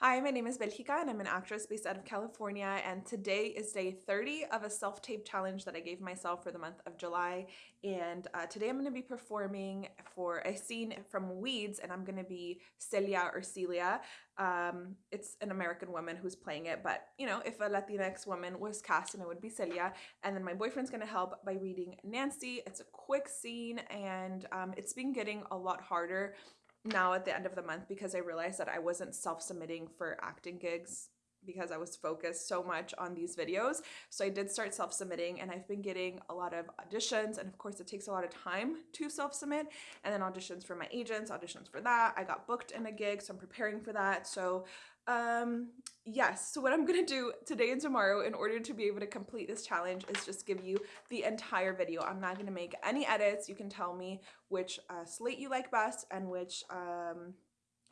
Hi, my name is Belgica and I'm an actress based out of California and today is day 30 of a self-tape challenge that I gave myself for the month of July and uh, today I'm going to be performing for a scene from Weeds and I'm going to be Celia or Celia. Um, it's an American woman who's playing it but you know if a Latinx woman was cast and it would be Celia and then my boyfriend's going to help by reading Nancy. It's a quick scene and um, it's been getting a lot harder now at the end of the month because I realized that I wasn't self-submitting for acting gigs because I was focused so much on these videos. So I did start self-submitting and I've been getting a lot of auditions and of course it takes a lot of time to self-submit and then auditions for my agents, auditions for that. I got booked in a gig so I'm preparing for that. So um, yes, so what I'm gonna do today and tomorrow in order to be able to complete this challenge is just give you the entire video. I'm not gonna make any edits. You can tell me which uh, slate you like best and which um,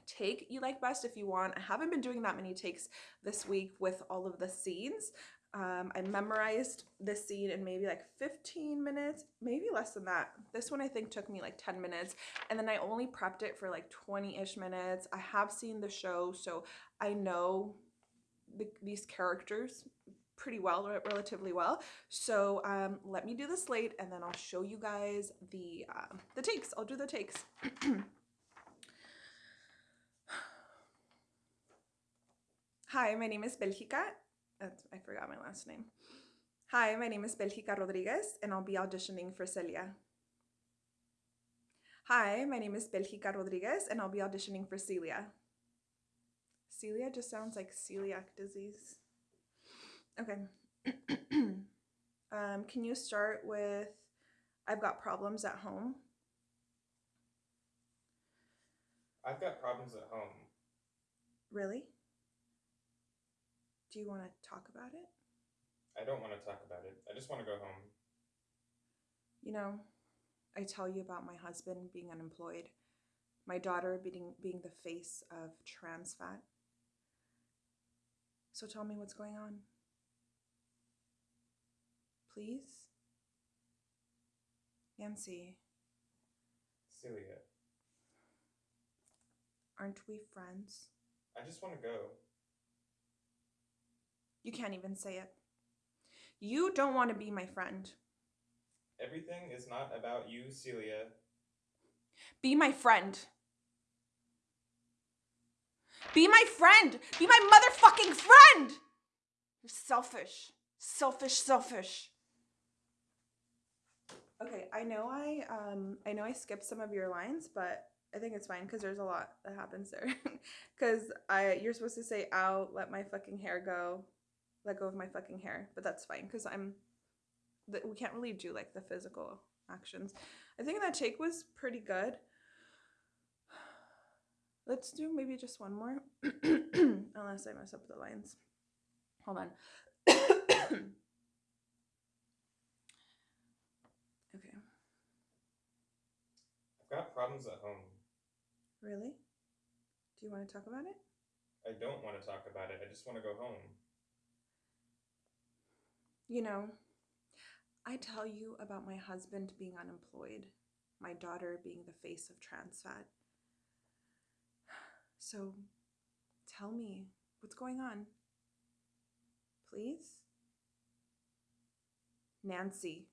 take you like best if you want. I haven't been doing that many takes this week with all of the scenes. Um, I memorized this scene in maybe like 15 minutes, maybe less than that. This one I think took me like 10 minutes and then I only prepped it for like 20-ish minutes. I have seen the show so I know the, these characters pretty well, relatively well. So um, let me do the slate and then I'll show you guys the, um, the takes. I'll do the takes. Hi, my name is Belgica I forgot my last name. Hi, my name is Belgica Rodriguez and I'll be auditioning for Celia. Hi, my name is Belgica Rodriguez and I'll be auditioning for Celia. Celia just sounds like celiac disease. Okay. um, can you start with I've got problems at home? I've got problems at home. Really? Do you want to talk about it? I don't want to talk about it. I just want to go home. You know, I tell you about my husband being unemployed, my daughter being, being the face of trans fat. So tell me what's going on. Please? Nancy. Celia. Aren't we friends? I just want to go. You can't even say it. You don't want to be my friend. Everything is not about you, Celia. Be my friend. Be my friend. Be my motherfucking friend. You're selfish. Selfish, selfish. Okay, I know I um I know I skipped some of your lines, but I think it's fine because there's a lot that happens there. Cause I you're supposed to say out, let my fucking hair go, let go of my fucking hair, but that's fine because I'm that we can't really do like the physical actions. I think that take was pretty good. Let's do maybe just one more, unless I mess up the lines. Hold on. okay. I've got problems at home. Really? Do you want to talk about it? I don't want to talk about it. I just want to go home. You know, I tell you about my husband being unemployed, my daughter being the face of trans fat. So tell me what's going on. Please? Nancy.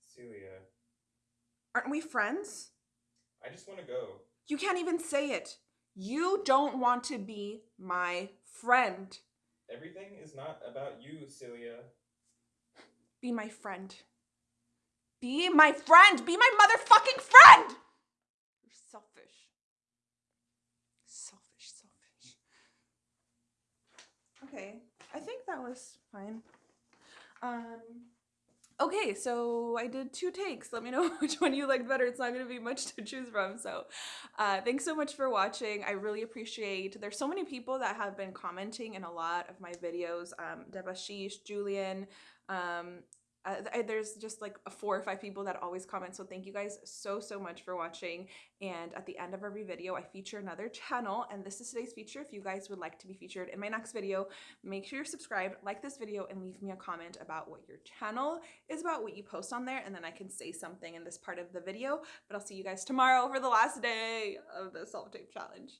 Celia. Aren't we friends? I just want to go. You can't even say it. You don't want to be my friend. Everything is not about you, Celia. Be my friend. Be my friend! Be my motherfucking friend! You're selfish. Selfish, selfish. Okay, I think that was fine. Um, okay, so I did two takes. Let me know which one you liked better. It's not going to be much to choose from. So uh, thanks so much for watching. I really appreciate There's so many people that have been commenting in a lot of my videos. Um, Debashish, Julian, um, uh, there's just like four or five people that always comment so thank you guys so so much for watching. And at the end of every video I feature another channel and this is today's feature. If you guys would like to be featured in my next video make sure you're subscribed like this video and leave me a comment about what your channel is about what you post on there and then I can say something in this part of the video. But I'll see you guys tomorrow for the last day of the self-tape challenge